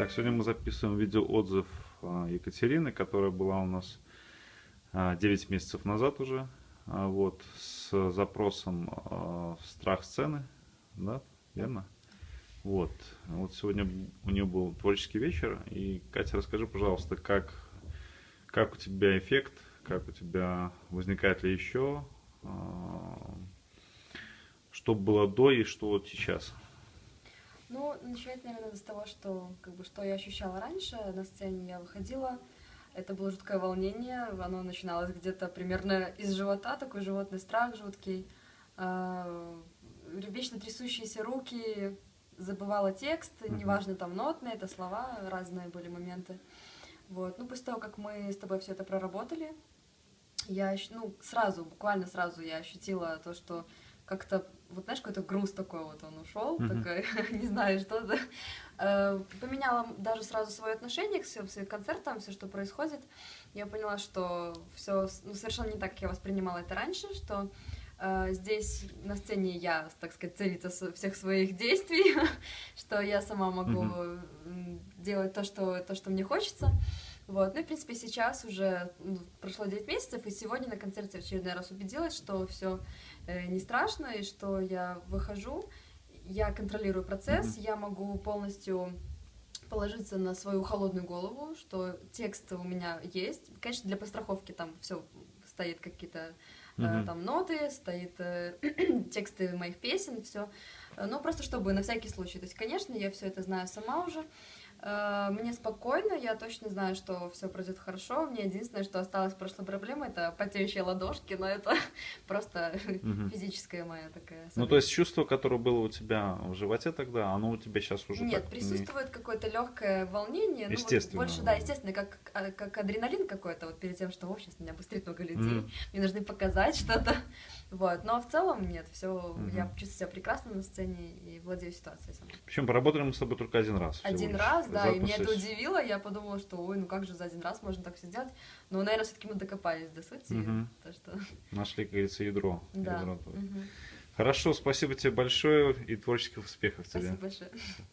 Итак, сегодня мы записываем видеоотзыв а, Екатерины, которая была у нас 9 а, месяцев назад уже, а, вот, с запросом страх сцены, да, верно? Вот, вот сегодня у нее был творческий вечер, и, Катя, расскажи, пожалуйста, как, как у тебя эффект, как у тебя, возникает ли еще, что было до и что вот сейчас? Ну, начать, наверное, с того, что, как бы, что я ощущала раньше. На сцене я выходила, это было жуткое волнение, оно начиналось где-то примерно из живота, такой животный страх жуткий, а, вечно трясущиеся руки, забывала текст, неважно там нотные, это слова, разные были моменты. Вот. Ну, после того, как мы с тобой все это проработали, я, ну, сразу, буквально сразу я ощутила то, что как-то, вот знаешь, какой-то груз такой вот он ушел, mm-hmm. такой, не знаю, что-то. Э, поменяла даже сразу свое отношение к своим концертам, все, что происходит. Я поняла, что все ну, совершенно не так, как я воспринимала это раньше, что э, здесь на сцене я, так сказать, царица всех своих действий, что я сама могу mm-hmm. делать то что, то, что мне хочется. Вот. Ну в принципе, сейчас уже ну, прошло 9 месяцев, и сегодня на концерте в очередной раз убедилась, что все э, не страшно, и что я выхожу, я контролирую процесс, mm-hmm. я могу полностью положиться на свою холодную голову, что текст у меня есть. Конечно, для постраховки там все стоит какие-то mm-hmm. э, там ноты, стоит э, тексты моих песен, все. Но просто чтобы на всякий случай. То есть, конечно, я все это знаю сама уже. Э, мне спокойно, я точно знаю, что все пройдет хорошо. Мне единственное, что осталось прошлой проблемой, это потеющие ладошки, но это просто угу. физическая моя такая. Ну, то есть чувство, которое было у тебя в животе тогда, оно у тебя сейчас уже Нет, присутствует не... какое-то легкое волнение. Естественно. Ну, вот больше, да, естественно, как, а, как адреналин какой-то, вот перед тем, что, о, сейчас меня быстрее много людей, mm. мне нужно показать что-то. Вот, но в целом нет, все, угу. я чувствую себя прекрасно на сцене и владею ситуацией сама. Причем поработали мы с тобой только один раз. Один раз, да, Запуск... и меня это удивило, я подумала, что, ой, ну как же за один раз можно так все сделать, но, наверное, все-таки мы докопались до сути, угу. то что... Нашли, как говорится, ядро. Да. ядро угу. Хорошо, спасибо тебе большое и творческих успехов спасибо тебе. Спасибо большое.